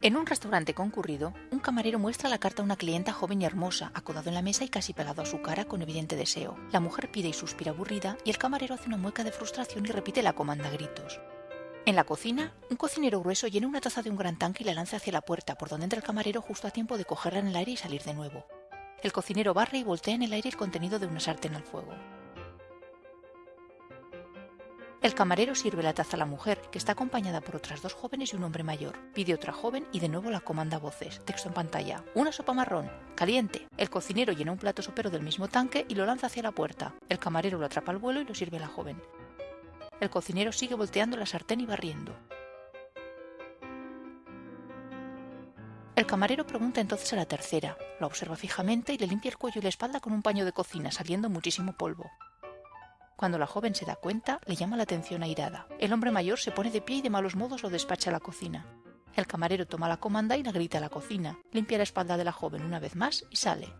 En un restaurante concurrido, un camarero muestra la carta a una clienta joven y hermosa, acodado en la mesa y casi pegado a su cara con evidente deseo. La mujer pide y suspira aburrida y el camarero hace una mueca de frustración y repite la comanda a gritos. En la cocina, un cocinero grueso llena una taza de un gran tanque y la lanza hacia la puerta, por donde entra el camarero justo a tiempo de cogerla en el aire y salir de nuevo. El cocinero barre y voltea en el aire el contenido de una sartén al fuego. El camarero sirve la taza a la mujer, que está acompañada por otras dos jóvenes y un hombre mayor. Pide otra joven y de nuevo la comanda a voces. Texto en pantalla. Una sopa marrón. Caliente. El cocinero llena un plato sopero del mismo tanque y lo lanza hacia la puerta. El camarero lo atrapa al vuelo y lo sirve a la joven. El cocinero sigue volteando la sartén y barriendo. El camarero pregunta entonces a la tercera, la observa fijamente y le limpia el cuello y la espalda con un paño de cocina, saliendo muchísimo polvo. Cuando la joven se da cuenta, le llama la atención airada. El hombre mayor se pone de pie y de malos modos lo despacha a la cocina. El camarero toma la comanda y la grita a la cocina, limpia la espalda de la joven una vez más y sale.